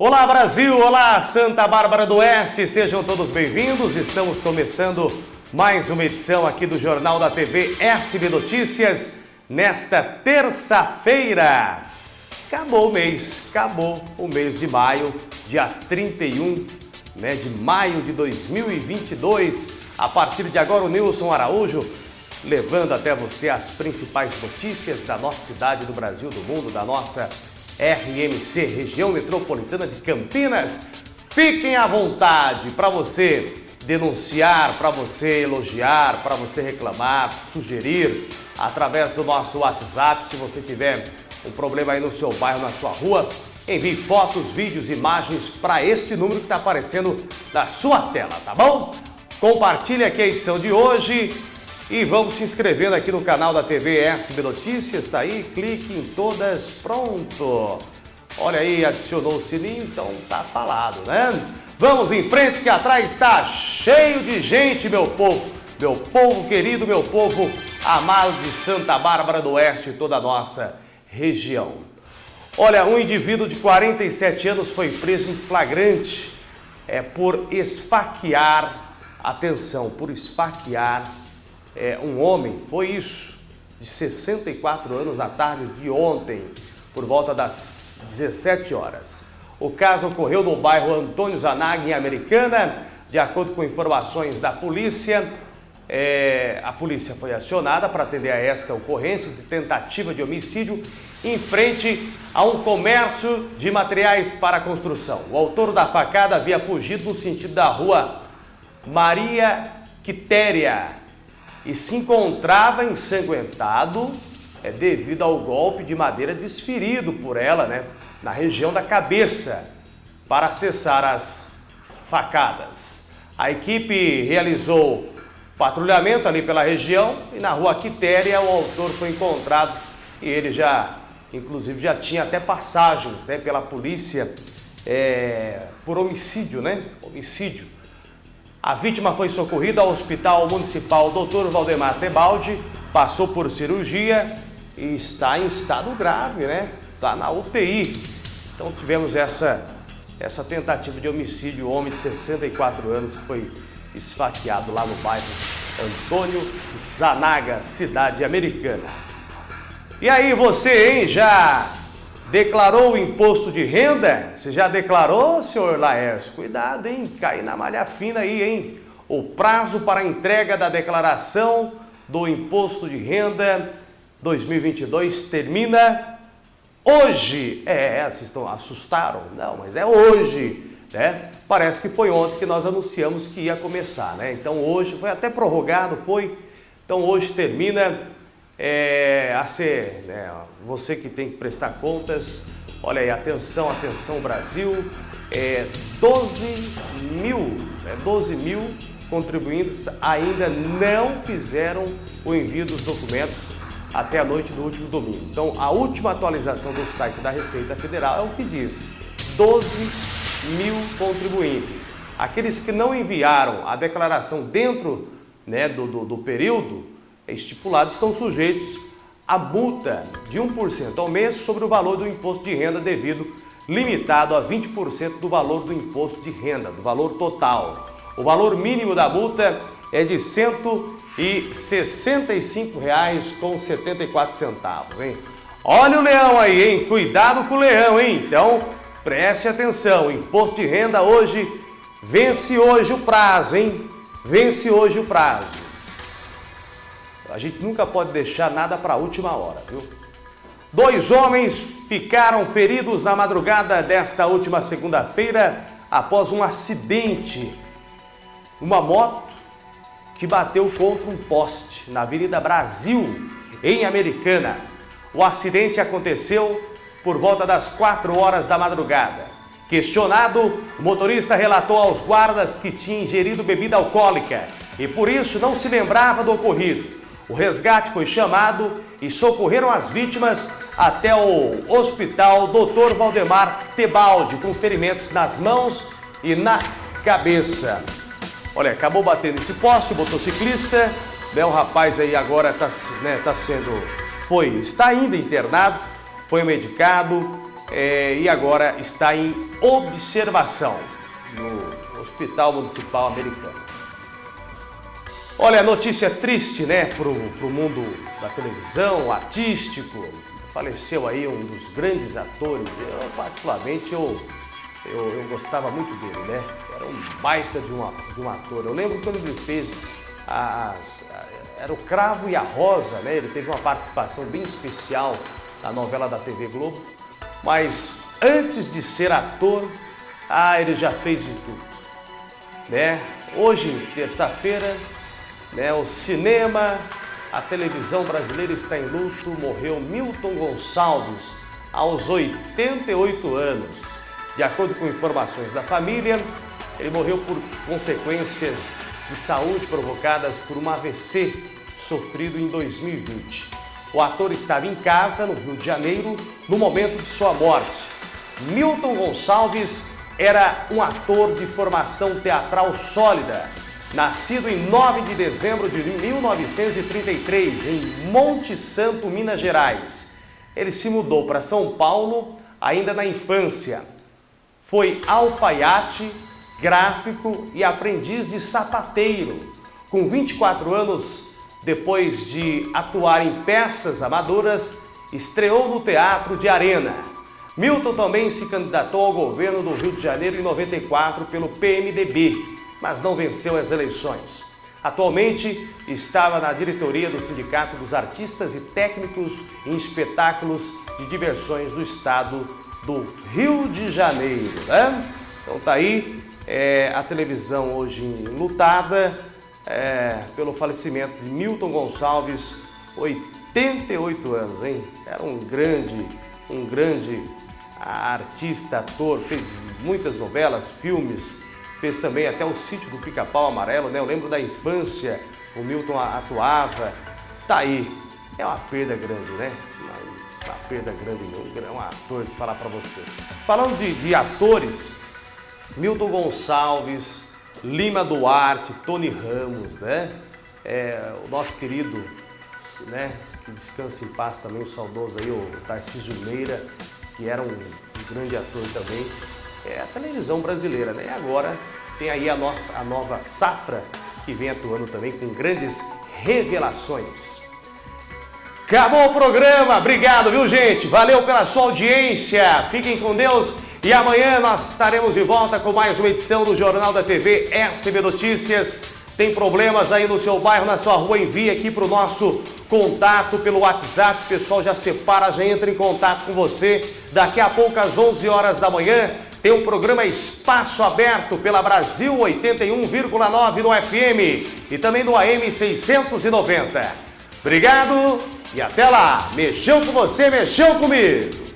Olá Brasil, olá Santa Bárbara do Oeste, sejam todos bem-vindos. Estamos começando mais uma edição aqui do Jornal da TV SB Notícias nesta terça-feira. Acabou o mês, acabou o mês de maio, dia 31 né, de maio de 2022. A partir de agora, o Nilson Araújo levando até você as principais notícias da nossa cidade, do Brasil, do mundo, da nossa RMC, região metropolitana de Campinas. Fiquem à vontade para você denunciar, para você elogiar, para você reclamar, sugerir através do nosso WhatsApp. Se você tiver um problema aí no seu bairro, na sua rua, envie fotos, vídeos, imagens para este número que está aparecendo na sua tela, tá bom? Compartilhe aqui a edição de hoje e vamos se inscrevendo aqui no canal da TV SB Notícias, tá aí, clique em todas, pronto. Olha aí, adicionou o sininho, então tá falado, né? Vamos em frente que atrás está cheio de gente, meu povo. Meu povo querido, meu povo amado de Santa Bárbara do Oeste e toda a nossa região. Olha, um indivíduo de 47 anos foi preso em flagrante é, por esfaquear, atenção, por esfaquear é, um homem, foi isso, de 64 anos na tarde de ontem, por volta das 17 horas. O caso ocorreu no bairro Antônio Zanag, em Americana. De acordo com informações da polícia, é, a polícia foi acionada para atender a esta ocorrência de tentativa de homicídio em frente a um comércio de materiais para construção. O autor da facada havia fugido no sentido da rua Maria Quitéria, e se encontrava ensanguentado é, devido ao golpe de madeira desferido por ela né, na região da cabeça para acessar as facadas. A equipe realizou patrulhamento ali pela região e na rua Quitéria o autor foi encontrado e ele já, inclusive, já tinha até passagens né, pela polícia é, por homicídio, né? Homicídio. A vítima foi socorrida ao Hospital Municipal Dr. Valdemar Tebaldi, passou por cirurgia e está em estado grave, né? Está na UTI. Então tivemos essa, essa tentativa de homicídio, homem de 64 anos que foi esfaqueado lá no bairro Antônio Zanaga, cidade americana. E aí você, hein, já Declarou o imposto de renda? Você já declarou, senhor Laércio? Cuidado, hein? Cair na malha fina aí, hein? O prazo para entrega da declaração do imposto de renda 2022 termina hoje. É, vocês estão assustaram? Não, mas é hoje, né? Parece que foi ontem que nós anunciamos que ia começar, né? Então hoje foi até prorrogado, foi. Então hoje termina é, a ser, né, você que tem que prestar contas, olha aí, atenção, atenção Brasil, é, 12 mil, né, 12 mil contribuintes ainda não fizeram o envio dos documentos até a noite do último domingo. Então, a última atualização do site da Receita Federal é o que diz, 12 mil contribuintes. Aqueles que não enviaram a declaração dentro né, do, do, do período estipulado estão sujeitos a multa de 1% ao mês sobre o valor do imposto de renda devido, limitado a 20% do valor do imposto de renda, do valor total. O valor mínimo da multa é de R$ 165,74, hein? Olha o leão aí, hein? Cuidado com o leão, hein? Então, preste atenção, imposto de renda hoje, vence hoje o prazo, hein? Vence hoje o prazo. A gente nunca pode deixar nada para a última hora, viu? Dois homens ficaram feridos na madrugada desta última segunda-feira após um acidente. Uma moto que bateu contra um poste na Avenida Brasil, em Americana. O acidente aconteceu por volta das 4 horas da madrugada. Questionado, o motorista relatou aos guardas que tinha ingerido bebida alcoólica e por isso não se lembrava do ocorrido. O resgate foi chamado e socorreram as vítimas até o hospital Dr. Valdemar Tebaldi, com ferimentos nas mãos e na cabeça. Olha, acabou batendo esse poste, o motociclista, né, o rapaz aí agora está né, tá sendo, foi, está ainda internado, foi medicado, é, e agora está em observação no Hospital Municipal Americano. Olha, notícia triste, né, para o mundo da televisão, artístico. Faleceu aí um dos grandes atores. Eu, particularmente, eu, eu, eu gostava muito dele, né? Era um baita de, uma, de um ator. Eu lembro quando ele fez as, era o Cravo e a Rosa, né? Ele teve uma participação bem especial na novela da TV Globo. Mas antes de ser ator, ah, ele já fez de tudo, né? Hoje, terça-feira, né, o cinema, a televisão brasileira está em luto, morreu Milton Gonçalves aos 88 anos. De acordo com informações da família, ele morreu por consequências de saúde provocadas por um AVC sofrido em 2020. O ator estava em casa, no Rio de Janeiro, no momento de sua morte. Milton Gonçalves era um ator de formação teatral sólida, nascido em 9 de dezembro de 1933, em Monte Santo, Minas Gerais. Ele se mudou para São Paulo ainda na infância. Foi alfaiate, gráfico e aprendiz de sapateiro. Com 24 anos, depois de atuar em peças amadoras, estreou no Teatro de Arena. Milton também se candidatou ao governo do Rio de Janeiro em 94 pelo PMDB, mas não venceu as eleições. Atualmente estava na diretoria do Sindicato dos Artistas e Técnicos em Espetáculos de Diversões do Estado do Rio de Janeiro. Né? Então tá aí é, a televisão hoje lutada é, pelo falecimento de Milton Gonçalves, 88 anos, hein? Era um grande, um grande artista, ator, fez muitas novelas, filmes, fez também até o sítio do Pica-Pau Amarelo, né? Eu lembro da infância, o Milton atuava. Tá aí, é uma perda grande, né? Uma, perda grande, é um ator de falar para você. Falando de, de atores, Milton Gonçalves, Lima Duarte, Tony Ramos, né? É, o nosso querido, né? Que descansa em paz também, o saudoso aí, o Tarcísio Meira, que era um grande ator também, é a televisão brasileira, né? E agora tem aí a, no, a nova safra que vem atuando também com grandes revelações. Acabou o programa, obrigado, viu gente? Valeu pela sua audiência, fiquem com Deus e amanhã nós estaremos de volta com mais uma edição do Jornal da TV SB Notícias. Tem problemas aí no seu bairro, na sua rua, envie aqui para o nosso contato pelo WhatsApp. O pessoal já separa, já entra em contato com você. Daqui a pouco, às 11 horas da manhã, tem o programa Espaço Aberto pela Brasil 81,9 no FM e também no AM 690. Obrigado e até lá. Mexeu com você, mexeu comigo.